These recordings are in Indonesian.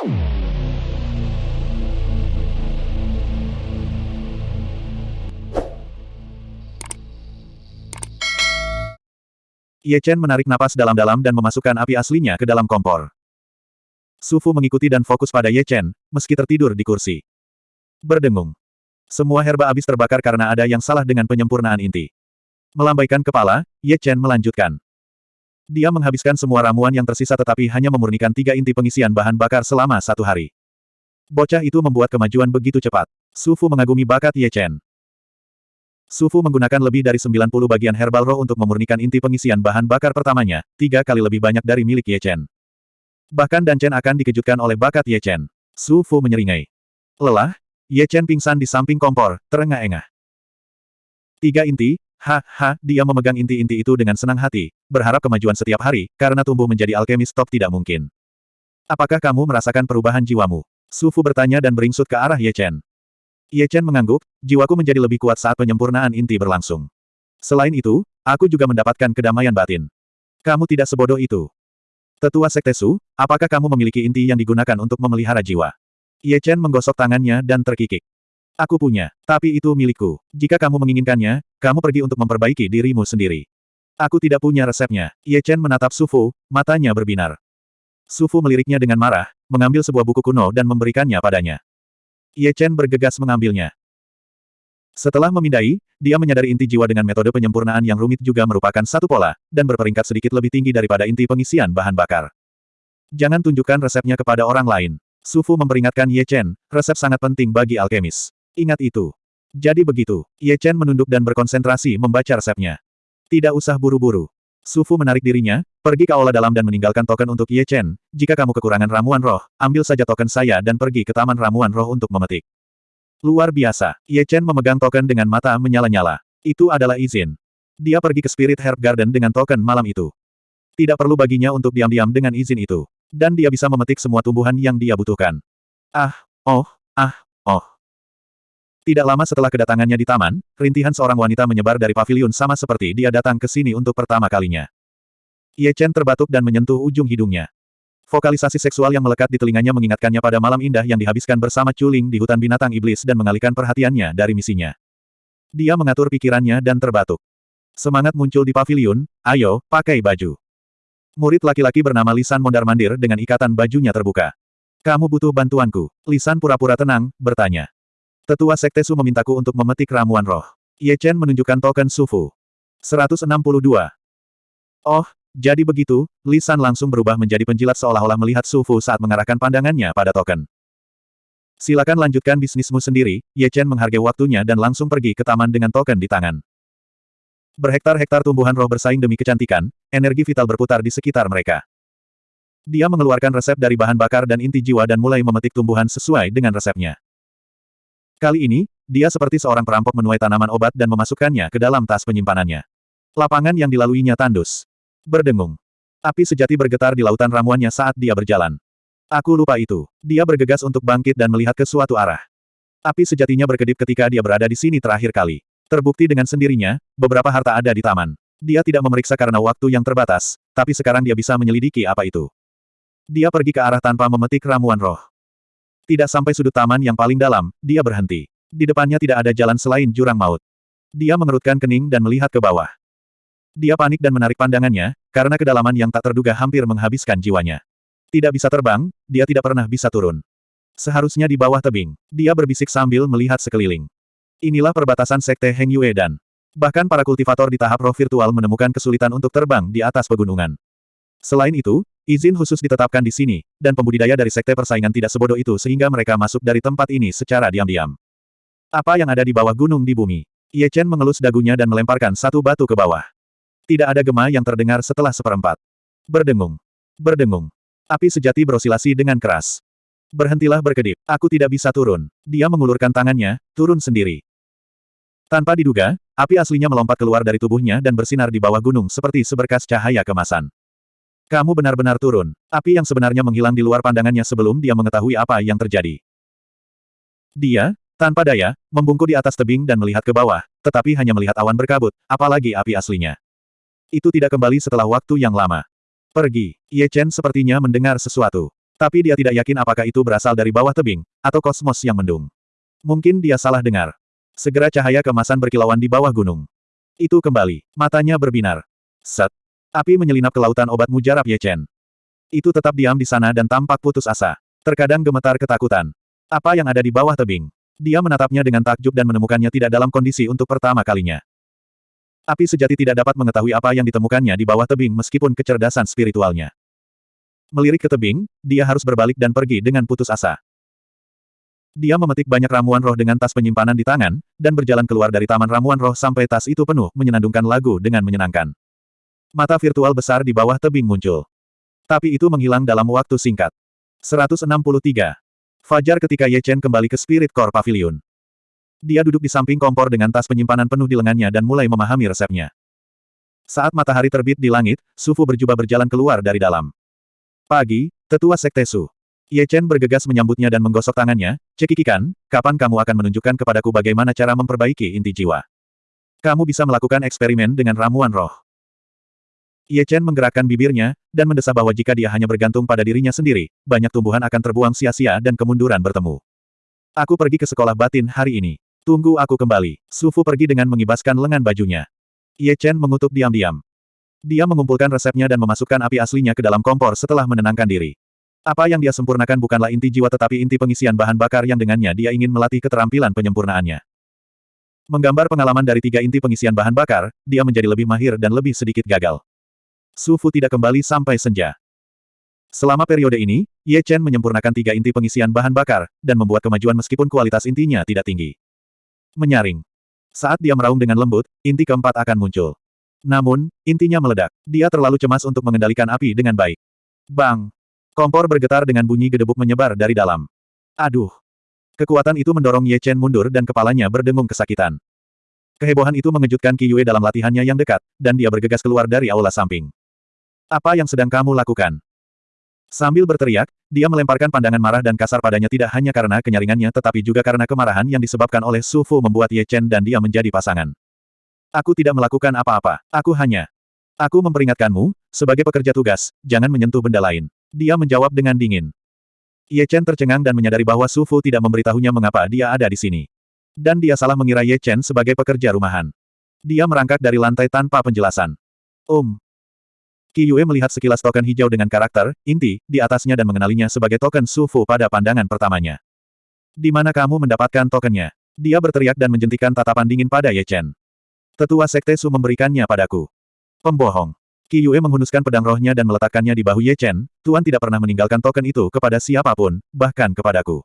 Ye Chen menarik napas dalam-dalam dan memasukkan api aslinya ke dalam kompor. Su Fu mengikuti dan fokus pada Ye Chen, meski tertidur di kursi. Berdengung. Semua herba habis terbakar karena ada yang salah dengan penyempurnaan inti. Melambaikan kepala, Ye Chen melanjutkan. Dia menghabiskan semua ramuan yang tersisa tetapi hanya memurnikan tiga inti pengisian bahan bakar selama satu hari. Bocah itu membuat kemajuan begitu cepat. Su Fu mengagumi bakat Ye Chen. Su Fu menggunakan lebih dari 90 bagian herbal roh untuk memurnikan inti pengisian bahan bakar pertamanya, tiga kali lebih banyak dari milik Ye Chen. Bahkan Dan Chen akan dikejutkan oleh bakat Ye Chen. Su Fu menyeringai. Lelah, Ye Chen pingsan di samping kompor, terengah-engah. Tiga inti, ha, ha, dia memegang inti-inti itu dengan senang hati, berharap kemajuan setiap hari, karena tumbuh menjadi alkemis top tidak mungkin. Apakah kamu merasakan perubahan jiwamu? Su Fu bertanya dan beringsut ke arah Ye Chen. Ye Chen mengangguk, jiwaku menjadi lebih kuat saat penyempurnaan inti berlangsung. Selain itu, aku juga mendapatkan kedamaian batin. Kamu tidak sebodoh itu. Tetua Sekte Su, apakah kamu memiliki inti yang digunakan untuk memelihara jiwa? Ye Chen menggosok tangannya dan terkikik. Aku punya, tapi itu milikku. Jika kamu menginginkannya, kamu pergi untuk memperbaiki dirimu sendiri. Aku tidak punya resepnya. Ye Chen menatap Su Fu, matanya berbinar. Su Fu meliriknya dengan marah, mengambil sebuah buku kuno dan memberikannya padanya. Ye Chen bergegas mengambilnya. Setelah memindai, dia menyadari inti jiwa dengan metode penyempurnaan yang rumit juga merupakan satu pola, dan berperingkat sedikit lebih tinggi daripada inti pengisian bahan bakar. Jangan tunjukkan resepnya kepada orang lain. Su Fu memperingatkan Ye Chen, resep sangat penting bagi alkemis. Ingat itu. Jadi begitu, Ye Chen menunduk dan berkonsentrasi membaca resepnya. Tidak usah buru-buru. Su Fu menarik dirinya, pergi ke aula dalam dan meninggalkan token untuk Ye Chen. Jika kamu kekurangan ramuan roh, ambil saja token saya dan pergi ke taman ramuan roh untuk memetik. Luar biasa, Ye Chen memegang token dengan mata menyala-nyala. Itu adalah izin. Dia pergi ke Spirit Herb Garden dengan token malam itu. Tidak perlu baginya untuk diam-diam dengan izin itu. Dan dia bisa memetik semua tumbuhan yang dia butuhkan. Ah, oh, ah, oh. Tidak lama setelah kedatangannya di taman, rintihan seorang wanita menyebar dari paviliun sama seperti dia datang ke sini untuk pertama kalinya. Ye Chen terbatuk dan menyentuh ujung hidungnya. Vokalisasi seksual yang melekat di telinganya mengingatkannya pada malam indah yang dihabiskan bersama Culing di hutan binatang iblis dan mengalihkan perhatiannya dari misinya. Dia mengatur pikirannya dan terbatuk. Semangat muncul di paviliun, ayo, pakai baju. Murid laki-laki bernama Lisan mondar-mandir dengan ikatan bajunya terbuka. Kamu butuh bantuanku. Lisan pura-pura tenang, bertanya. Tetua Sekte Su memintaku untuk memetik ramuan roh. Ye Chen menunjukkan token Sufu. 162. Oh, jadi begitu, Lisan langsung berubah menjadi penjilat seolah-olah melihat Sufu saat mengarahkan pandangannya pada token. Silakan lanjutkan bisnismu sendiri, Ye Chen menghargai waktunya dan langsung pergi ke taman dengan token di tangan. Berhektar-hektar tumbuhan roh bersaing demi kecantikan, energi vital berputar di sekitar mereka. Dia mengeluarkan resep dari bahan bakar dan inti jiwa dan mulai memetik tumbuhan sesuai dengan resepnya. Kali ini, dia seperti seorang perampok menuai tanaman obat dan memasukkannya ke dalam tas penyimpanannya. Lapangan yang dilaluinya tandus. Berdengung. Api sejati bergetar di lautan ramuannya saat dia berjalan. Aku lupa itu. Dia bergegas untuk bangkit dan melihat ke suatu arah. Api sejatinya berkedip ketika dia berada di sini terakhir kali. Terbukti dengan sendirinya, beberapa harta ada di taman. Dia tidak memeriksa karena waktu yang terbatas, tapi sekarang dia bisa menyelidiki apa itu. Dia pergi ke arah tanpa memetik ramuan roh. Tidak sampai sudut taman yang paling dalam, dia berhenti. Di depannya tidak ada jalan selain jurang maut. Dia mengerutkan kening dan melihat ke bawah. Dia panik dan menarik pandangannya, karena kedalaman yang tak terduga hampir menghabiskan jiwanya. Tidak bisa terbang, dia tidak pernah bisa turun. Seharusnya di bawah tebing. Dia berbisik sambil melihat sekeliling. Inilah perbatasan Sekte Heng Yue dan bahkan para kultivator di tahap roh virtual menemukan kesulitan untuk terbang di atas pegunungan. Selain itu, Izin khusus ditetapkan di sini, dan pembudidaya dari sekte persaingan tidak sebodoh itu sehingga mereka masuk dari tempat ini secara diam-diam. Apa yang ada di bawah gunung di bumi? Ye Chen mengelus dagunya dan melemparkan satu batu ke bawah. Tidak ada gema yang terdengar setelah seperempat. Berdengung. Berdengung. Api sejati berosilasi dengan keras. Berhentilah berkedip. Aku tidak bisa turun. Dia mengulurkan tangannya, turun sendiri. Tanpa diduga, api aslinya melompat keluar dari tubuhnya dan bersinar di bawah gunung seperti seberkas cahaya kemasan. Kamu benar-benar turun. Api yang sebenarnya menghilang di luar pandangannya sebelum dia mengetahui apa yang terjadi. Dia, tanpa daya, membungkuk di atas tebing dan melihat ke bawah, tetapi hanya melihat awan berkabut, apalagi api aslinya. Itu tidak kembali setelah waktu yang lama. Pergi. Ye Chen sepertinya mendengar sesuatu. Tapi dia tidak yakin apakah itu berasal dari bawah tebing, atau kosmos yang mendung. Mungkin dia salah dengar. Segera cahaya kemasan berkilauan di bawah gunung. Itu kembali. Matanya berbinar. Set. Api menyelinap ke lautan obat mujarab Ye Chen. Itu tetap diam di sana dan tampak putus asa. Terkadang gemetar ketakutan. Apa yang ada di bawah tebing? Dia menatapnya dengan takjub dan menemukannya tidak dalam kondisi untuk pertama kalinya. Api sejati tidak dapat mengetahui apa yang ditemukannya di bawah tebing meskipun kecerdasan spiritualnya. Melirik ke tebing, dia harus berbalik dan pergi dengan putus asa. Dia memetik banyak ramuan roh dengan tas penyimpanan di tangan, dan berjalan keluar dari taman ramuan roh sampai tas itu penuh menyenandungkan lagu dengan menyenangkan. Mata virtual besar di bawah tebing muncul. Tapi itu menghilang dalam waktu singkat. 163. Fajar ketika Ye Chen kembali ke Spirit Core Pavilion. Dia duduk di samping kompor dengan tas penyimpanan penuh di lengannya dan mulai memahami resepnya. Saat matahari terbit di langit, Sufu berjubah berjalan keluar dari dalam. Pagi, tetua Sekte Su. Ye Chen bergegas menyambutnya dan menggosok tangannya, cekikikan, kapan kamu akan menunjukkan kepadaku bagaimana cara memperbaiki inti jiwa. Kamu bisa melakukan eksperimen dengan ramuan roh. Ye Chen menggerakkan bibirnya, dan mendesah bahwa jika dia hanya bergantung pada dirinya sendiri, banyak tumbuhan akan terbuang sia-sia dan kemunduran bertemu. Aku pergi ke sekolah batin hari ini. Tunggu aku kembali. Sufu pergi dengan mengibaskan lengan bajunya. Ye Chen mengutuk diam-diam. Dia mengumpulkan resepnya dan memasukkan api aslinya ke dalam kompor setelah menenangkan diri. Apa yang dia sempurnakan bukanlah inti jiwa tetapi inti pengisian bahan bakar yang dengannya dia ingin melatih keterampilan penyempurnaannya. Menggambar pengalaman dari tiga inti pengisian bahan bakar, dia menjadi lebih mahir dan lebih sedikit gagal. Su Fu tidak kembali sampai senja. Selama periode ini, Ye Chen menyempurnakan tiga inti pengisian bahan bakar, dan membuat kemajuan meskipun kualitas intinya tidak tinggi. Menyaring. Saat dia meraung dengan lembut, inti keempat akan muncul. Namun, intinya meledak. Dia terlalu cemas untuk mengendalikan api dengan baik. Bang! Kompor bergetar dengan bunyi gedebuk menyebar dari dalam. Aduh! Kekuatan itu mendorong Ye Chen mundur dan kepalanya berdengung kesakitan. Kehebohan itu mengejutkan Qi Yue dalam latihannya yang dekat, dan dia bergegas keluar dari aula samping. Apa yang sedang kamu lakukan? Sambil berteriak, dia melemparkan pandangan marah dan kasar padanya tidak hanya karena kenyaringannya tetapi juga karena kemarahan yang disebabkan oleh Su Fu membuat Ye Chen dan dia menjadi pasangan. Aku tidak melakukan apa-apa, aku hanya... Aku memperingatkanmu, sebagai pekerja tugas, jangan menyentuh benda lain. Dia menjawab dengan dingin. Ye Chen tercengang dan menyadari bahwa Su Fu tidak memberitahunya mengapa dia ada di sini. Dan dia salah mengira Ye Chen sebagai pekerja rumahan. Dia merangkak dari lantai tanpa penjelasan. Um, Qi Yue melihat sekilas token hijau dengan karakter, inti, di atasnya dan mengenalinya sebagai token Su Fu pada pandangan pertamanya. Di mana kamu mendapatkan tokennya? Dia berteriak dan menjentikan tatapan dingin pada Ye Chen. Tetua Sekte Su memberikannya padaku. Pembohong. Qi Yue menghunuskan pedang rohnya dan meletakkannya di bahu Ye Chen, Tuan tidak pernah meninggalkan token itu kepada siapa pun, bahkan kepadaku.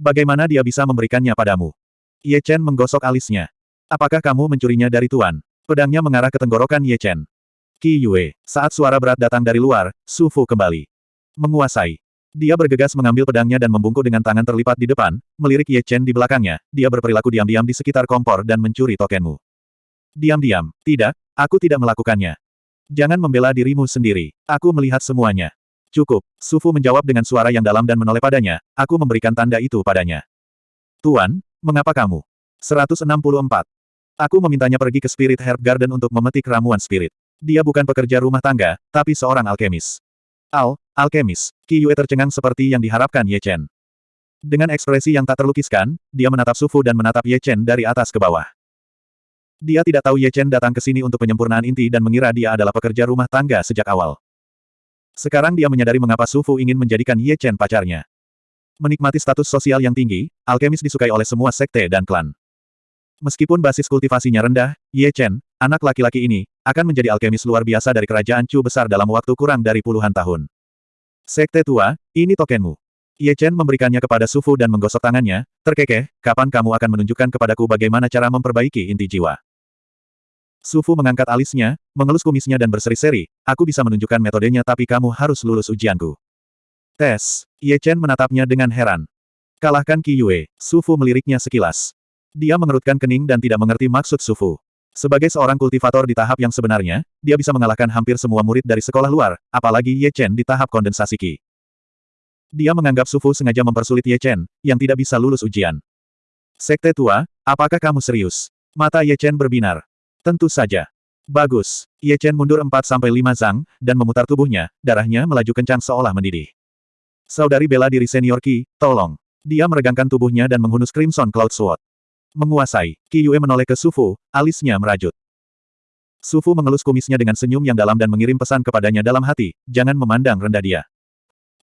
Bagaimana dia bisa memberikannya padamu? Ye Chen menggosok alisnya. Apakah kamu mencurinya dari Tuan? Pedangnya mengarah ke tenggorokan Ye Chen. Qi Yue. Saat suara berat datang dari luar, Su Fu kembali. Menguasai. Dia bergegas mengambil pedangnya dan membungkuk dengan tangan terlipat di depan, melirik Ye Chen di belakangnya, dia berperilaku diam-diam di sekitar kompor dan mencuri tokenmu. Diam-diam. Tidak, aku tidak melakukannya. Jangan membela dirimu sendiri. Aku melihat semuanya. Cukup. Su Fu menjawab dengan suara yang dalam dan menoleh padanya, aku memberikan tanda itu padanya. Tuan, mengapa kamu? 164. Aku memintanya pergi ke Spirit Herb Garden untuk memetik ramuan spirit. Dia bukan pekerja rumah tangga, tapi seorang alkemis. Al, alkemis. Qi Yue tercengang seperti yang diharapkan Ye Chen. Dengan ekspresi yang tak terlukiskan, dia menatap Sufu dan menatap Ye Chen dari atas ke bawah. Dia tidak tahu Ye Chen datang ke sini untuk penyempurnaan inti dan mengira dia adalah pekerja rumah tangga sejak awal. Sekarang dia menyadari mengapa Sufu ingin menjadikan Ye Chen pacarnya. Menikmati status sosial yang tinggi, alkemis disukai oleh semua sekte dan klan. Meskipun basis kultivasinya rendah, Ye Chen, anak laki-laki ini, akan menjadi alkemis luar biasa dari kerajaan Chu besar dalam waktu kurang dari puluhan tahun. Sekte tua, ini tokenmu. Ye Chen memberikannya kepada Sufu dan menggosok tangannya, terkekeh, kapan kamu akan menunjukkan kepadaku bagaimana cara memperbaiki inti jiwa. Sufu mengangkat alisnya, mengelus kumisnya dan berseri-seri, aku bisa menunjukkan metodenya tapi kamu harus lulus ujianku. Tes. Ye Chen menatapnya dengan heran. Kalahkan Qi Yue, Sufu meliriknya sekilas. Dia mengerutkan kening dan tidak mengerti maksud Sufu. Sebagai seorang kultivator di tahap yang sebenarnya, dia bisa mengalahkan hampir semua murid dari sekolah luar, apalagi Ye Chen di tahap kondensasi Qi. Dia menganggap Sufu sengaja mempersulit Ye Chen, yang tidak bisa lulus ujian. Sekte tua, apakah kamu serius? Mata Ye Chen berbinar. Tentu saja. Bagus. Ye Chen mundur 4-5 zang, dan memutar tubuhnya, darahnya melaju kencang seolah mendidih. Saudari bela diri senior Ki, tolong. Dia meregangkan tubuhnya dan menghunus Crimson Cloud Sword. Menguasai, Qi Yue menoleh ke Sufu, alisnya merajut. Sufu mengelus kumisnya dengan senyum yang dalam dan mengirim pesan kepadanya dalam hati, jangan memandang rendah dia.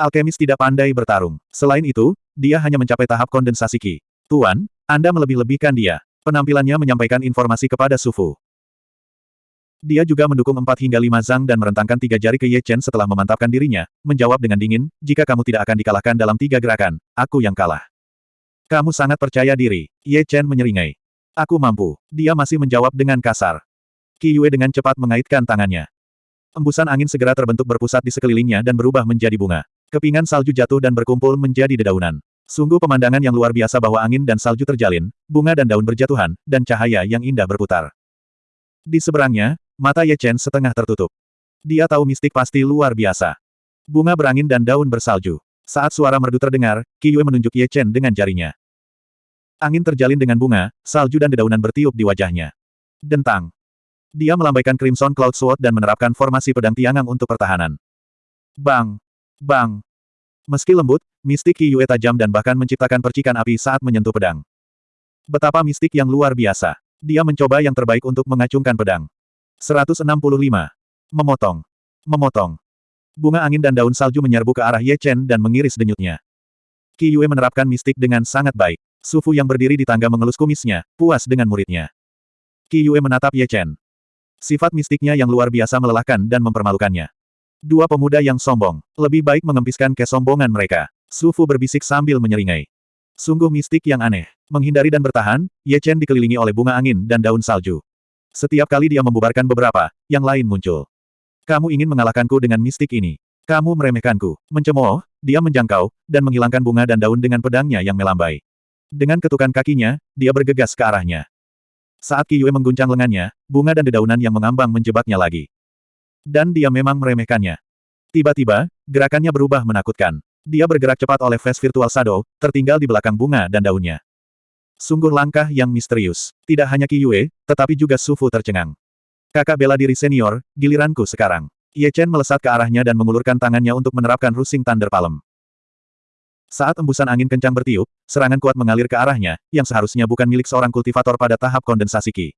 Alkemis tidak pandai bertarung. Selain itu, dia hanya mencapai tahap kondensasi Qi. Tuan, Anda melebih-lebihkan dia. Penampilannya menyampaikan informasi kepada Sufu. Dia juga mendukung empat hingga lima Zhang dan merentangkan tiga jari ke Ye Chen setelah memantapkan dirinya, menjawab dengan dingin, jika kamu tidak akan dikalahkan dalam tiga gerakan, aku yang kalah. Kamu sangat percaya diri, Ye Chen menyeringai. Aku mampu. Dia masih menjawab dengan kasar. Qi Yue dengan cepat mengaitkan tangannya. Embusan angin segera terbentuk berpusat di sekelilingnya dan berubah menjadi bunga. Kepingan salju jatuh dan berkumpul menjadi dedaunan. Sungguh pemandangan yang luar biasa bahwa angin dan salju terjalin, bunga dan daun berjatuhan, dan cahaya yang indah berputar. Di seberangnya, Mata Ye Chen setengah tertutup. Dia tahu mistik pasti luar biasa. Bunga berangin dan daun bersalju. Saat suara merdu terdengar, Qi Yue menunjuk Ye Chen dengan jarinya. Angin terjalin dengan bunga, salju dan dedaunan bertiup di wajahnya. Dentang. Dia melambaikan Crimson Cloud Sword dan menerapkan formasi pedang tiangang untuk pertahanan. Bang! Bang! Meski lembut, mistik Qi Yue tajam dan bahkan menciptakan percikan api saat menyentuh pedang. Betapa mistik yang luar biasa. Dia mencoba yang terbaik untuk mengacungkan pedang. 165. Memotong. Memotong. Bunga angin dan daun salju menyerbu ke arah Ye Chen dan mengiris denyutnya. Qi Yue menerapkan mistik dengan sangat baik. Sufu yang berdiri di tangga mengelus kumisnya, puas dengan muridnya. Qi Yue menatap Ye Chen. Sifat mistiknya yang luar biasa melelahkan dan mempermalukannya. Dua pemuda yang sombong, lebih baik mengempiskan kesombongan mereka. Sufu berbisik sambil menyeringai. Sungguh mistik yang aneh. Menghindari dan bertahan, Ye Chen dikelilingi oleh bunga angin dan daun salju. Setiap kali dia membubarkan beberapa, yang lain muncul. Kamu ingin mengalahkanku dengan mistik ini. Kamu meremehkanku. Mencemooh, dia menjangkau, dan menghilangkan bunga dan daun dengan pedangnya yang melambai. Dengan ketukan kakinya, dia bergegas ke arahnya. Saat Qi Yue mengguncang lengannya, bunga dan dedaunan yang mengambang menjebaknya lagi. Dan dia memang meremehkannya. Tiba-tiba, gerakannya berubah menakutkan. Dia bergerak cepat oleh Fast Virtual Shadow, tertinggal di belakang bunga dan daunnya. Sungguh langkah yang misterius. Tidak hanya Qi Yue, tetapi juga Sufu tercengang. Kakak bela diri senior, giliranku sekarang. Ye Chen melesat ke arahnya dan mengulurkan tangannya untuk menerapkan Rusing Thunder Palm. Saat embusan angin kencang bertiup, serangan kuat mengalir ke arahnya, yang seharusnya bukan milik seorang kultivator pada tahap kondensasi Qi.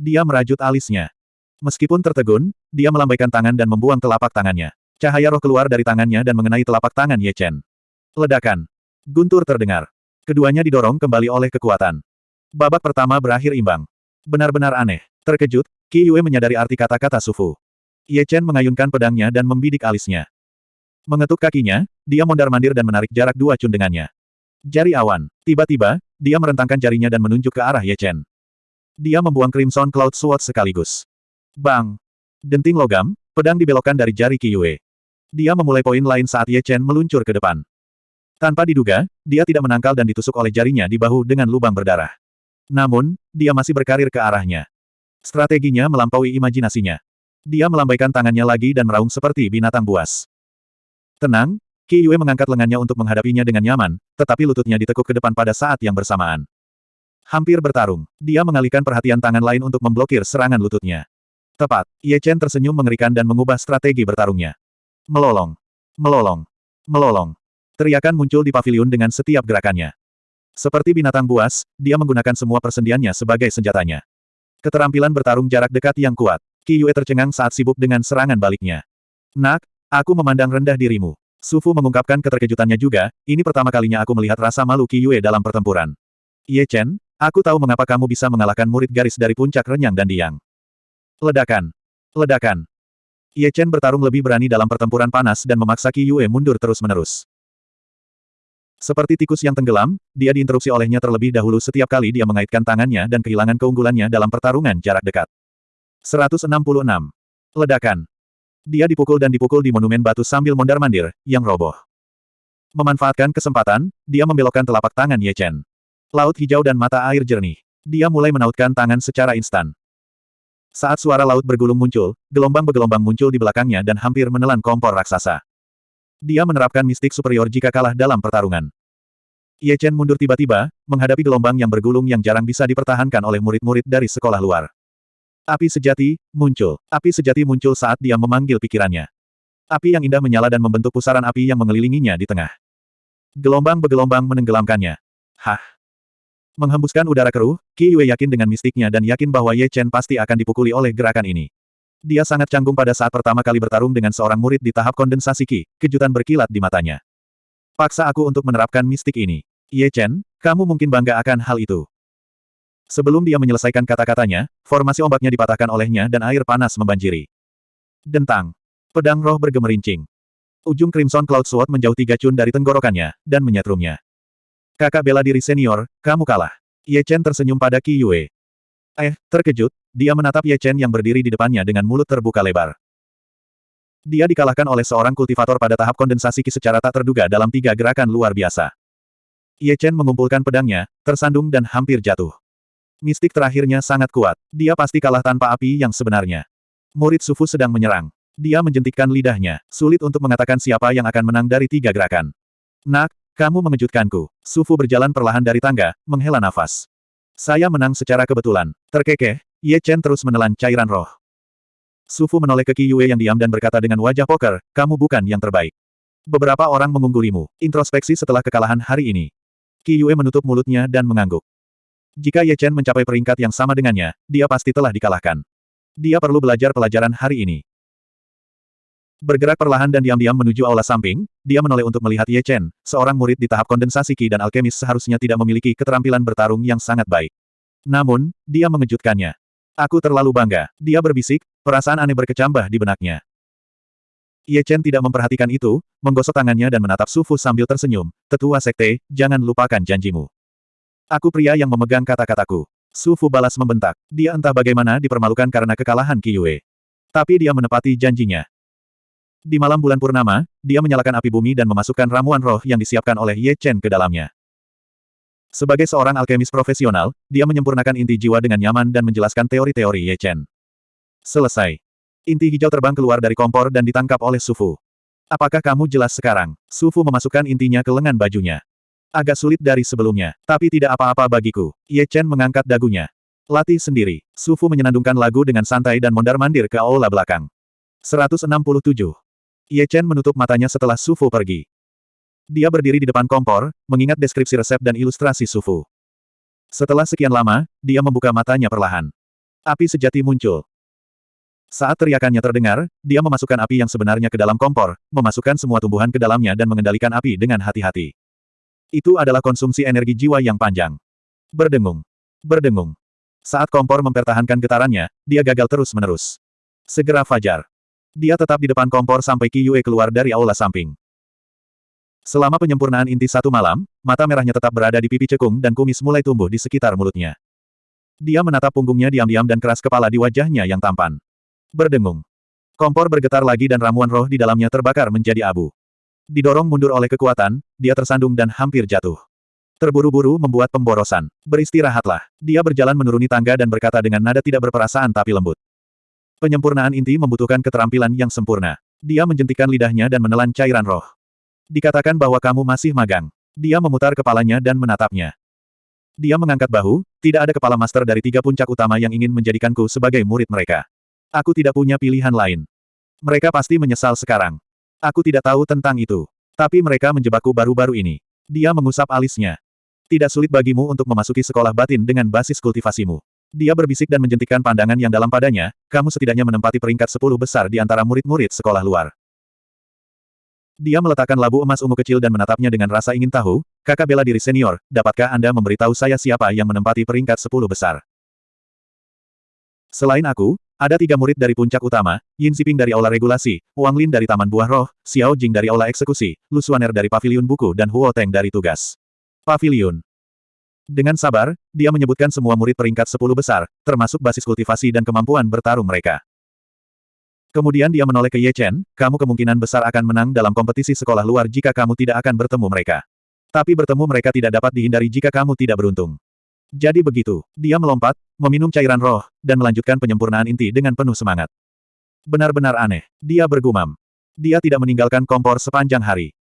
Dia merajut alisnya. Meskipun tertegun, dia melambaikan tangan dan membuang telapak tangannya. Cahaya roh keluar dari tangannya dan mengenai telapak tangan Ye Chen. Ledakan. Guntur terdengar. Keduanya didorong kembali oleh kekuatan. Babak pertama berakhir imbang. Benar-benar aneh. Terkejut, Qi Yue menyadari arti kata-kata Sufu. Ye Chen mengayunkan pedangnya dan membidik alisnya. Mengetuk kakinya, dia mondar-mandir dan menarik jarak dua cun dengannya. Jari awan. Tiba-tiba, dia merentangkan jarinya dan menunjuk ke arah Ye Chen. Dia membuang Crimson Cloud Sword sekaligus. Bang! Denting logam, pedang dibelokkan dari jari Qi Yue. Dia memulai poin lain saat Ye Chen meluncur ke depan. Tanpa diduga, dia tidak menangkal dan ditusuk oleh jarinya di bahu dengan lubang berdarah. Namun, dia masih berkarir ke arahnya. Strateginya melampaui imajinasinya. Dia melambaikan tangannya lagi dan meraung seperti binatang buas. Tenang, Qi Yue mengangkat lengannya untuk menghadapinya dengan nyaman, tetapi lututnya ditekuk ke depan pada saat yang bersamaan. Hampir bertarung, dia mengalihkan perhatian tangan lain untuk memblokir serangan lututnya. Tepat, Ye Chen tersenyum mengerikan dan mengubah strategi bertarungnya. Melolong. Melolong. Melolong. Teriakan muncul di paviliun dengan setiap gerakannya. Seperti binatang buas, dia menggunakan semua persendiannya sebagai senjatanya. Keterampilan bertarung jarak dekat yang kuat. Qi Yue tercengang saat sibuk dengan serangan baliknya. Nak, aku memandang rendah dirimu. Sufu mengungkapkan keterkejutannya juga, ini pertama kalinya aku melihat rasa malu Qi Yue dalam pertempuran. Ye Chen, aku tahu mengapa kamu bisa mengalahkan murid garis dari puncak renyang dan diang. Ledakan. Ledakan. Ye Chen bertarung lebih berani dalam pertempuran panas dan memaksa Qi Yue mundur terus-menerus. Seperti tikus yang tenggelam, dia diinterupsi olehnya terlebih dahulu setiap kali dia mengaitkan tangannya dan kehilangan keunggulannya dalam pertarungan jarak dekat. 166. Ledakan. Dia dipukul dan dipukul di monumen batu sambil mondar-mandir, yang roboh. Memanfaatkan kesempatan, dia membelokkan telapak tangan Ye Chen. Laut hijau dan mata air jernih. Dia mulai menautkan tangan secara instan. Saat suara laut bergulung muncul, gelombang bergelombang muncul di belakangnya dan hampir menelan kompor raksasa. Dia menerapkan mistik superior jika kalah dalam pertarungan. Ye Chen mundur tiba-tiba, menghadapi gelombang yang bergulung yang jarang bisa dipertahankan oleh murid-murid dari sekolah luar. Api sejati, muncul. Api sejati muncul saat dia memanggil pikirannya. Api yang indah menyala dan membentuk pusaran api yang mengelilinginya di tengah. Gelombang bergelombang menenggelamkannya. Hah? Menghembuskan udara keruh, Qi Yue yakin dengan mistiknya dan yakin bahwa Ye Chen pasti akan dipukuli oleh gerakan ini. Dia sangat canggung pada saat pertama kali bertarung dengan seorang murid di tahap kondensasi Qi, kejutan berkilat di matanya. Paksa aku untuk menerapkan mistik ini. Ye Chen, kamu mungkin bangga akan hal itu. Sebelum dia menyelesaikan kata-katanya, formasi ombaknya dipatahkan olehnya dan air panas membanjiri. Dentang. Pedang roh bergemerincing. Ujung Crimson Cloud Sword menjauh tiga cun dari tenggorokannya, dan menyetrumnya. Kakak bela diri senior, kamu kalah. Ye Chen tersenyum pada Qi Yue. Eh, terkejut, dia menatap Ye Chen yang berdiri di depannya dengan mulut terbuka lebar. Dia dikalahkan oleh seorang kultivator pada tahap kondensasi Qi secara tak terduga dalam tiga gerakan luar biasa. Ye Chen mengumpulkan pedangnya, tersandung dan hampir jatuh. Mistik terakhirnya sangat kuat. Dia pasti kalah tanpa api yang sebenarnya. Murid Sufu sedang menyerang. Dia menjentikkan lidahnya. Sulit untuk mengatakan siapa yang akan menang dari tiga gerakan. Nak, kamu mengejutkanku. Sufu berjalan perlahan dari tangga, menghela nafas. Saya menang secara kebetulan. Terkekeh, Ye Chen terus menelan cairan roh. Sufu menoleh ke Qi Yue yang diam dan berkata dengan wajah poker, kamu bukan yang terbaik. Beberapa orang mengunggulimu. Introspeksi setelah kekalahan hari ini. Qi Yue menutup mulutnya dan mengangguk. Jika Ye Chen mencapai peringkat yang sama dengannya, dia pasti telah dikalahkan. Dia perlu belajar pelajaran hari ini. Bergerak perlahan dan diam-diam menuju aula samping, dia menoleh untuk melihat Ye Chen, seorang murid di tahap kondensasi Qi dan alkemis seharusnya tidak memiliki keterampilan bertarung yang sangat baik. Namun, dia mengejutkannya. Aku terlalu bangga, dia berbisik, perasaan aneh berkecambah di benaknya. Ye Chen tidak memperhatikan itu, menggosok tangannya dan menatap Sufu sambil tersenyum. Tetua sekte, jangan lupakan janjimu. Aku pria yang memegang kata-kataku. Su Fu balas membentak. Dia entah bagaimana dipermalukan karena kekalahan Qi Yue. Tapi dia menepati janjinya. Di malam bulan purnama, dia menyalakan api bumi dan memasukkan ramuan roh yang disiapkan oleh Ye Chen ke dalamnya. Sebagai seorang alkemis profesional, dia menyempurnakan inti jiwa dengan nyaman dan menjelaskan teori-teori Ye Chen. Selesai. Inti hijau terbang keluar dari kompor dan ditangkap oleh Sufu. Apakah kamu jelas sekarang? Sufu memasukkan intinya ke lengan bajunya. Agak sulit dari sebelumnya, tapi tidak apa-apa bagiku. Ye Chen mengangkat dagunya. Latih sendiri. Sufu menyenandungkan lagu dengan santai dan mondar-mandir ke aula belakang. 167. Ye Chen menutup matanya setelah Sufu pergi. Dia berdiri di depan kompor, mengingat deskripsi resep dan ilustrasi Sufu. Setelah sekian lama, dia membuka matanya perlahan. Api sejati muncul. Saat teriakannya terdengar, dia memasukkan api yang sebenarnya ke dalam kompor, memasukkan semua tumbuhan ke dalamnya dan mengendalikan api dengan hati-hati. Itu adalah konsumsi energi jiwa yang panjang. Berdengung. Berdengung. Saat kompor mempertahankan getarannya, dia gagal terus-menerus. Segera fajar. Dia tetap di depan kompor sampai Qi Yue keluar dari aula samping. Selama penyempurnaan inti satu malam, mata merahnya tetap berada di pipi cekung dan kumis mulai tumbuh di sekitar mulutnya. Dia menatap punggungnya diam-diam dan keras kepala di wajahnya yang tampan. Berdengung. Kompor bergetar lagi dan ramuan roh di dalamnya terbakar menjadi abu. Didorong mundur oleh kekuatan, dia tersandung dan hampir jatuh. Terburu-buru membuat pemborosan. Beristirahatlah. Dia berjalan menuruni tangga dan berkata dengan nada tidak berperasaan tapi lembut. Penyempurnaan inti membutuhkan keterampilan yang sempurna. Dia menjentikan lidahnya dan menelan cairan roh. Dikatakan bahwa kamu masih magang. Dia memutar kepalanya dan menatapnya. Dia mengangkat bahu, tidak ada kepala master dari tiga puncak utama yang ingin menjadikanku sebagai murid mereka. Aku tidak punya pilihan lain. Mereka pasti menyesal sekarang. Aku tidak tahu tentang itu. Tapi mereka menjebakku baru-baru ini. Dia mengusap alisnya. Tidak sulit bagimu untuk memasuki sekolah batin dengan basis kultivasimu. Dia berbisik dan menjentikkan pandangan yang dalam padanya, kamu setidaknya menempati peringkat sepuluh besar di antara murid-murid sekolah luar. Dia meletakkan labu emas ungu kecil dan menatapnya dengan rasa ingin tahu, kakak bela diri senior, dapatkah Anda memberitahu saya siapa yang menempati peringkat sepuluh besar? Selain aku, ada tiga murid dari puncak utama, Yin Xiping dari Aula Regulasi, Wang Lin dari Taman Buah Roh, Xiao Jing dari Aula Eksekusi, Lu Suaner dari Paviliun Buku dan Huo Teng dari Tugas. Paviliun. Dengan sabar, dia menyebutkan semua murid peringkat sepuluh besar, termasuk basis kultivasi dan kemampuan bertarung mereka. Kemudian dia menoleh ke Ye Chen, kamu kemungkinan besar akan menang dalam kompetisi sekolah luar jika kamu tidak akan bertemu mereka. Tapi bertemu mereka tidak dapat dihindari jika kamu tidak beruntung. Jadi begitu, dia melompat, meminum cairan roh, dan melanjutkan penyempurnaan inti dengan penuh semangat. Benar-benar aneh, dia bergumam. Dia tidak meninggalkan kompor sepanjang hari.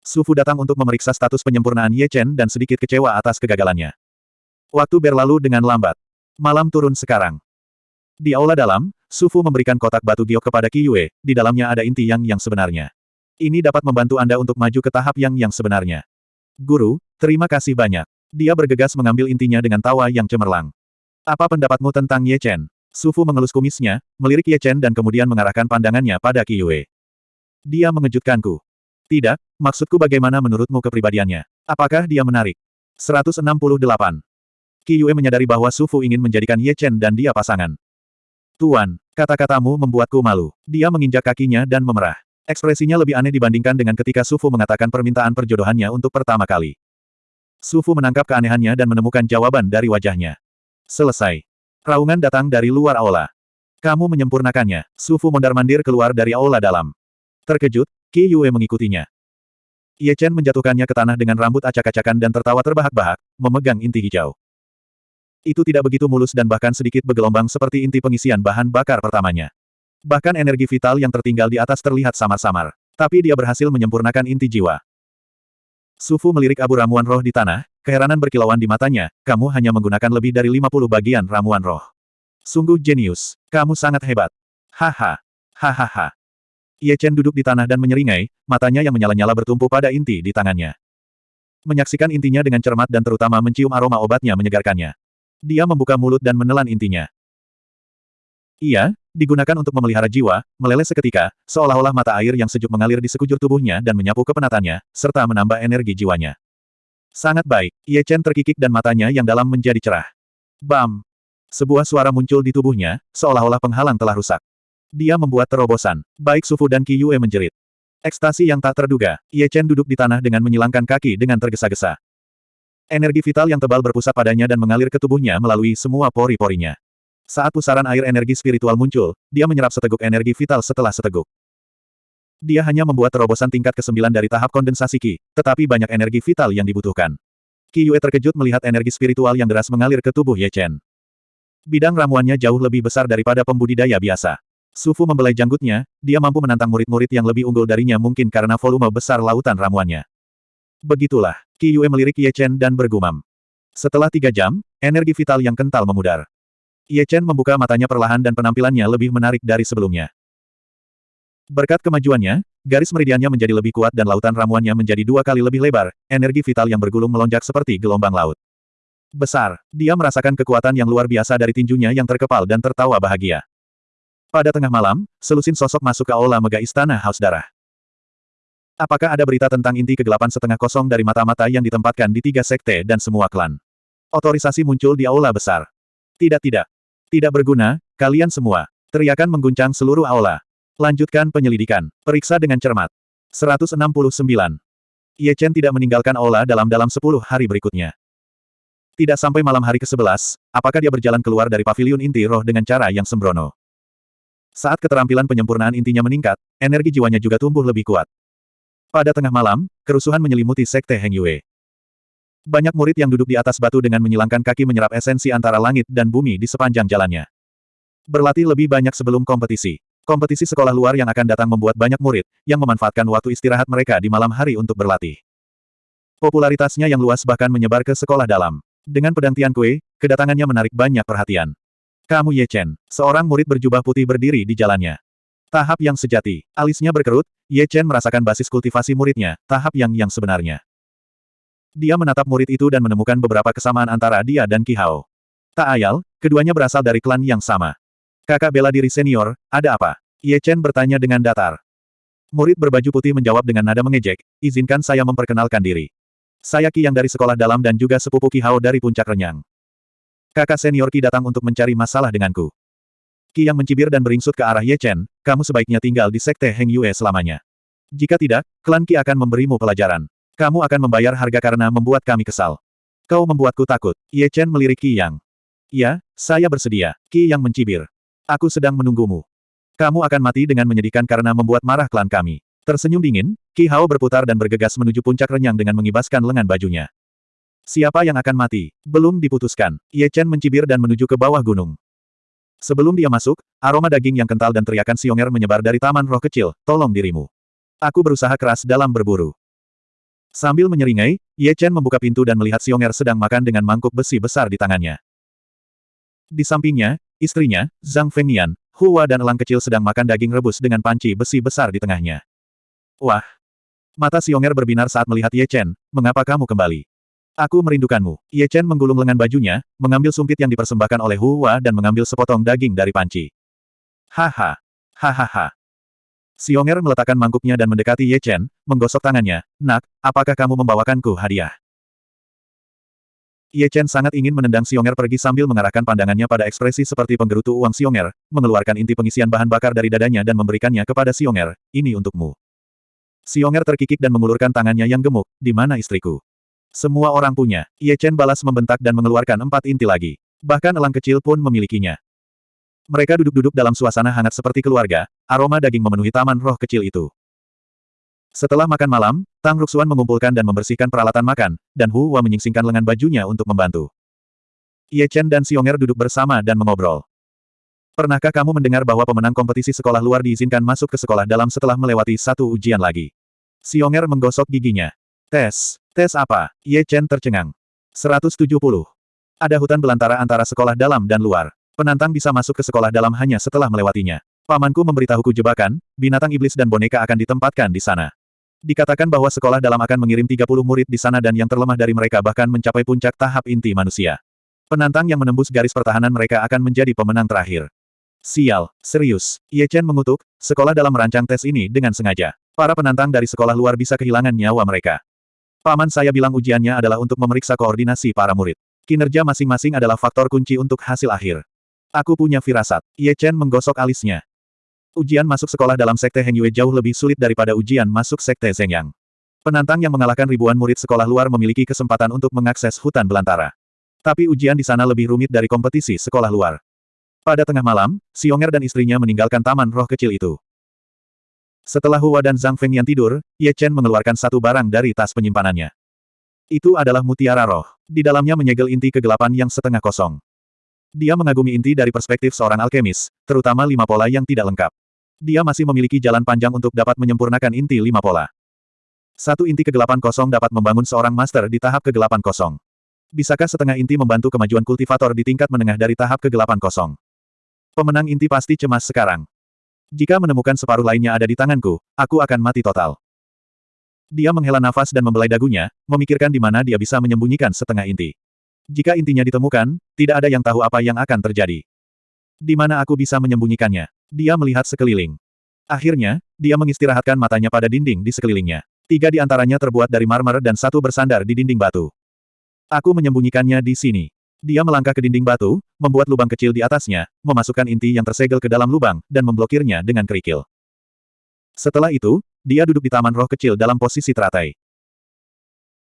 Sufu datang untuk memeriksa status penyempurnaan Ye Chen dan sedikit kecewa atas kegagalannya. Waktu berlalu dengan lambat. Malam turun sekarang. Di aula dalam, Sufu memberikan kotak batu giok kepada Qi Yue, di dalamnya ada inti yang yang sebenarnya. Ini dapat membantu Anda untuk maju ke tahap yang yang sebenarnya. Guru, terima kasih banyak. Dia bergegas mengambil intinya dengan tawa yang cemerlang. Apa pendapatmu tentang Ye Chen? Sufu mengelus kumisnya, melirik Ye Chen dan kemudian mengarahkan pandangannya pada Qi Yue. Dia mengejutkanku. Tidak, maksudku bagaimana menurutmu kepribadiannya? Apakah dia menarik? 168. Qi Yue menyadari bahwa Sufu ingin menjadikan Ye Chen dan dia pasangan. Tuan, kata-katamu membuatku malu. Dia menginjak kakinya dan memerah. Ekspresinya lebih aneh dibandingkan dengan ketika Sufu mengatakan permintaan perjodohannya untuk pertama kali. Sufu menangkap keanehannya dan menemukan jawaban dari wajahnya. Selesai. Raungan datang dari luar aula. Kamu menyempurnakannya. Sufu mondar-mandir keluar dari aula dalam. Terkejut, Qi Yue mengikutinya. Ye Chen menjatuhkannya ke tanah dengan rambut acak-acakan dan tertawa terbahak-bahak, memegang inti hijau. Itu tidak begitu mulus dan bahkan sedikit bergelombang seperti inti pengisian bahan bakar pertamanya. Bahkan energi vital yang tertinggal di atas terlihat samar-samar. Tapi dia berhasil menyempurnakan inti jiwa. Sufu melirik abu ramuan roh di tanah, keheranan berkilauan di matanya, kamu hanya menggunakan lebih dari 50 bagian ramuan roh. Sungguh jenius. Kamu sangat hebat. Haha. Hahaha. Ye Chen duduk di tanah dan menyeringai, matanya yang menyala-nyala bertumpu pada inti di tangannya. Menyaksikan intinya dengan cermat dan terutama mencium aroma obatnya menyegarkannya. Dia membuka mulut dan menelan intinya. Iya, digunakan untuk memelihara jiwa, meleleh seketika, seolah-olah mata air yang sejuk mengalir di sekujur tubuhnya dan menyapu kepenatannya, serta menambah energi jiwanya. Sangat baik, Ye Chen terkikik dan matanya yang dalam menjadi cerah. Bam! Sebuah suara muncul di tubuhnya, seolah-olah penghalang telah rusak. Dia membuat terobosan. Baik Sufu dan Qi Yue menjerit. Ekstasi yang tak terduga, Ye Chen duduk di tanah dengan menyilangkan kaki dengan tergesa-gesa. Energi vital yang tebal berpusat padanya dan mengalir ke tubuhnya melalui semua pori-porinya. Saat pusaran air energi spiritual muncul, dia menyerap seteguk energi vital setelah seteguk. Dia hanya membuat terobosan tingkat ke-9 dari tahap kondensasi Qi, tetapi banyak energi vital yang dibutuhkan. Qi Yue terkejut melihat energi spiritual yang deras mengalir ke tubuh Ye Chen. Bidang ramuannya jauh lebih besar daripada pembudidaya biasa. Sufu membelai janggutnya, dia mampu menantang murid-murid yang lebih unggul darinya mungkin karena volume besar lautan ramuannya. Begitulah, Qi Yue melirik Ye Chen dan bergumam. Setelah tiga jam, energi vital yang kental memudar. Ye Chen membuka matanya perlahan dan penampilannya lebih menarik dari sebelumnya. Berkat kemajuannya, garis meridiannya menjadi lebih kuat dan lautan ramuannya menjadi dua kali lebih lebar, energi vital yang bergulung melonjak seperti gelombang laut. Besar, dia merasakan kekuatan yang luar biasa dari tinjunya yang terkepal dan tertawa bahagia. Pada tengah malam, selusin sosok masuk ke aula mega istana Haus Darah. Apakah ada berita tentang inti kegelapan setengah kosong dari mata-mata yang ditempatkan di tiga sekte dan semua klan? Otorisasi muncul di aula besar. Tidak-tidak. Tidak berguna, kalian semua. Teriakan mengguncang seluruh aula. Lanjutkan penyelidikan. Periksa dengan cermat. 169. Ye Chen tidak meninggalkan aula dalam-dalam 10 hari berikutnya. Tidak sampai malam hari ke-11, apakah dia berjalan keluar dari pavilion inti roh dengan cara yang sembrono. Saat keterampilan penyempurnaan intinya meningkat, energi jiwanya juga tumbuh lebih kuat. Pada tengah malam, kerusuhan menyelimuti Sekte Heng Yue. Banyak murid yang duduk di atas batu dengan menyilangkan kaki menyerap esensi antara langit dan bumi di sepanjang jalannya. Berlatih lebih banyak sebelum kompetisi. Kompetisi sekolah luar yang akan datang membuat banyak murid, yang memanfaatkan waktu istirahat mereka di malam hari untuk berlatih. Popularitasnya yang luas bahkan menyebar ke sekolah dalam. Dengan pedang Tian Kue, kedatangannya menarik banyak perhatian. Kamu Ye Chen, seorang murid berjubah putih berdiri di jalannya. Tahap yang sejati. Alisnya berkerut, Ye Chen merasakan basis kultivasi muridnya, tahap yang yang sebenarnya. Dia menatap murid itu dan menemukan beberapa kesamaan antara dia dan Ki Hao. Tak ayal, keduanya berasal dari klan yang sama. Kakak bela diri senior, ada apa? Ye Chen bertanya dengan datar. Murid berbaju putih menjawab dengan nada mengejek, izinkan saya memperkenalkan diri. Saya Ki yang dari sekolah dalam dan juga sepupu Ki Hao dari puncak renyang. Kakak senior Ki datang untuk mencari masalah denganku. Ki yang mencibir dan beringsut ke arah Ye Chen, kamu sebaiknya tinggal di sekte Heng Yue selamanya. Jika tidak, klan Ki akan memberimu pelajaran. Kamu akan membayar harga karena membuat kami kesal. Kau membuatku takut. Ye Chen melirik Qi Yang. Ya, saya bersedia. Qi Yang mencibir. Aku sedang menunggumu. Kamu akan mati dengan menyedihkan karena membuat marah klan kami. Tersenyum dingin, Qi Hao berputar dan bergegas menuju puncak renyang dengan mengibaskan lengan bajunya. Siapa yang akan mati? Belum diputuskan. Ye Chen mencibir dan menuju ke bawah gunung. Sebelum dia masuk, aroma daging yang kental dan teriakan Xionger menyebar dari taman roh kecil, tolong dirimu. Aku berusaha keras dalam berburu. Sambil menyeringai, Ye Chen membuka pintu dan melihat Xionger sedang makan dengan mangkuk besi besar di tangannya. Di sampingnya, istrinya, Zhang Fengnian, Hua dan elang kecil sedang makan daging rebus dengan panci besi besar di tengahnya. Wah! Mata Xionger berbinar saat melihat Ye Chen, mengapa kamu kembali? Aku merindukanmu. Ye Chen menggulung lengan bajunya, mengambil sumpit yang dipersembahkan oleh Hu Hua dan mengambil sepotong daging dari panci. Haha. Hahaha. Xionger meletakkan mangkuknya dan mendekati Ye Chen, menggosok tangannya. Nak, apakah kamu membawakanku hadiah? Ye Chen sangat ingin menendang Xionger pergi sambil mengarahkan pandangannya pada ekspresi seperti penggerutu uang Xionger, mengeluarkan inti pengisian bahan bakar dari dadanya dan memberikannya kepada Xionger. Ini untukmu. Xionger terkikik dan mengulurkan tangannya yang gemuk. Di mana istriku? Semua orang punya. Ye Chen balas membentak dan mengeluarkan empat inti lagi. Bahkan elang kecil pun memilikinya. Mereka duduk-duduk dalam suasana hangat seperti keluarga, aroma daging memenuhi taman roh kecil itu. Setelah makan malam, Tang Ruxuan mengumpulkan dan membersihkan peralatan makan, dan Hu Hua menyingsingkan lengan bajunya untuk membantu. Ye Chen dan Xionger duduk bersama dan mengobrol. Pernahkah kamu mendengar bahwa pemenang kompetisi sekolah luar diizinkan masuk ke sekolah dalam setelah melewati satu ujian lagi? Xionger menggosok giginya. Tes. Tes apa? Ye Chen tercengang. 170. Ada hutan belantara antara sekolah dalam dan luar. Penantang bisa masuk ke sekolah dalam hanya setelah melewatinya. Pamanku memberitahuku jebakan, binatang iblis dan boneka akan ditempatkan di sana. Dikatakan bahwa sekolah dalam akan mengirim 30 murid di sana dan yang terlemah dari mereka bahkan mencapai puncak tahap inti manusia. Penantang yang menembus garis pertahanan mereka akan menjadi pemenang terakhir. Sial, serius. Ye Chen mengutuk, sekolah dalam merancang tes ini dengan sengaja. Para penantang dari sekolah luar bisa kehilangan nyawa mereka. Paman saya bilang ujiannya adalah untuk memeriksa koordinasi para murid. Kinerja masing-masing adalah faktor kunci untuk hasil akhir. Aku punya firasat. Ye Chen menggosok alisnya. Ujian masuk sekolah dalam Sekte Heng Yue jauh lebih sulit daripada ujian masuk Sekte Zhengyang. Penantang yang mengalahkan ribuan murid sekolah luar memiliki kesempatan untuk mengakses hutan belantara. Tapi ujian di sana lebih rumit dari kompetisi sekolah luar. Pada tengah malam, Xionger dan istrinya meninggalkan taman roh kecil itu. Setelah Hua dan Zhang Fengyan tidur, Ye Chen mengeluarkan satu barang dari tas penyimpanannya. Itu adalah mutiara roh. Di dalamnya menyegel inti kegelapan yang setengah kosong. Dia mengagumi inti dari perspektif seorang alkemis, terutama lima pola yang tidak lengkap. Dia masih memiliki jalan panjang untuk dapat menyempurnakan inti lima pola. Satu inti kegelapan kosong dapat membangun seorang master di tahap kegelapan kosong. Bisakah setengah inti membantu kemajuan kultivator di tingkat menengah dari tahap kegelapan kosong? Pemenang inti pasti cemas sekarang. Jika menemukan separuh lainnya ada di tanganku, aku akan mati total. Dia menghela nafas dan membelai dagunya, memikirkan di mana dia bisa menyembunyikan setengah inti. Jika intinya ditemukan, tidak ada yang tahu apa yang akan terjadi. Di mana aku bisa menyembunyikannya? Dia melihat sekeliling. Akhirnya, dia mengistirahatkan matanya pada dinding di sekelilingnya. Tiga di antaranya terbuat dari marmer dan satu bersandar di dinding batu. Aku menyembunyikannya di sini. Dia melangkah ke dinding batu, membuat lubang kecil di atasnya, memasukkan inti yang tersegel ke dalam lubang, dan memblokirnya dengan kerikil. Setelah itu, dia duduk di taman roh kecil dalam posisi teratai.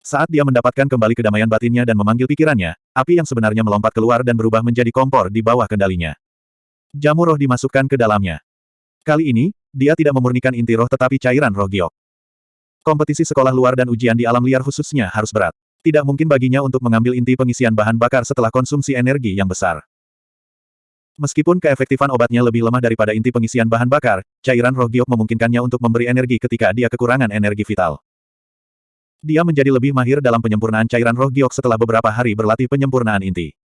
Saat dia mendapatkan kembali kedamaian batinnya dan memanggil pikirannya, api yang sebenarnya melompat keluar dan berubah menjadi kompor di bawah kendalinya. Jamu roh dimasukkan ke dalamnya. Kali ini, dia tidak memurnikan inti roh tetapi cairan roh giok. Kompetisi sekolah luar dan ujian di alam liar khususnya harus berat. Tidak mungkin baginya untuk mengambil inti pengisian bahan bakar setelah konsumsi energi yang besar. Meskipun keefektifan obatnya lebih lemah daripada inti pengisian bahan bakar, cairan roh giok memungkinkannya untuk memberi energi ketika dia kekurangan energi vital. Dia menjadi lebih mahir dalam penyempurnaan cairan roh giok setelah beberapa hari berlatih penyempurnaan inti.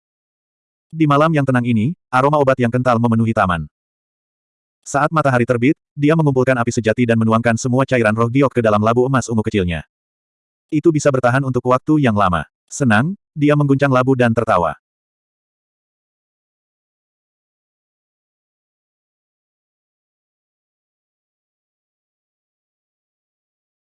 Di malam yang tenang ini, aroma obat yang kental memenuhi taman. Saat matahari terbit, dia mengumpulkan api sejati dan menuangkan semua cairan roh giok ke dalam labu emas ungu kecilnya. Itu bisa bertahan untuk waktu yang lama. Senang, dia mengguncang labu dan tertawa.